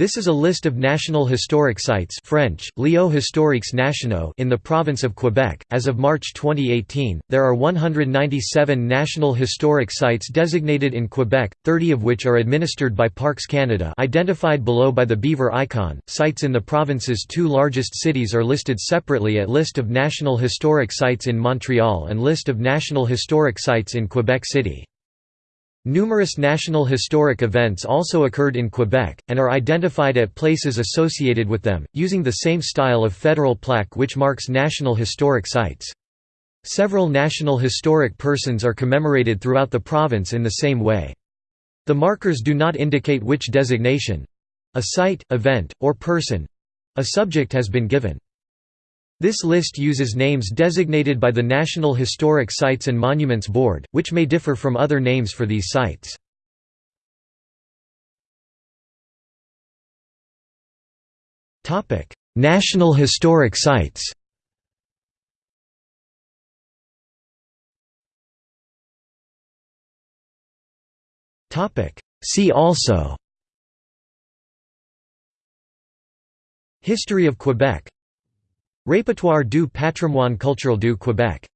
This is a list of national historic sites French, Lieux historiques nationaux in the province of Quebec. As of March 2018, there are 197 national historic sites designated in Quebec, 30 of which are administered by Parks Canada identified below by the beaver icon. Sites in the province's two largest cities are listed separately at List of National Historic Sites in Montreal and List of National Historic Sites in Quebec City. Numerous national historic events also occurred in Quebec, and are identified at places associated with them, using the same style of federal plaque which marks national historic sites. Several national historic persons are commemorated throughout the province in the same way. The markers do not indicate which designation—a site, event, or person—a subject has been given. This list uses names designated by the National Historic Sites and Monuments Board, which may differ from other names for these sites. National Historic Sites. See also. History of Quebec Répertoire du patrimoine culturel du Québec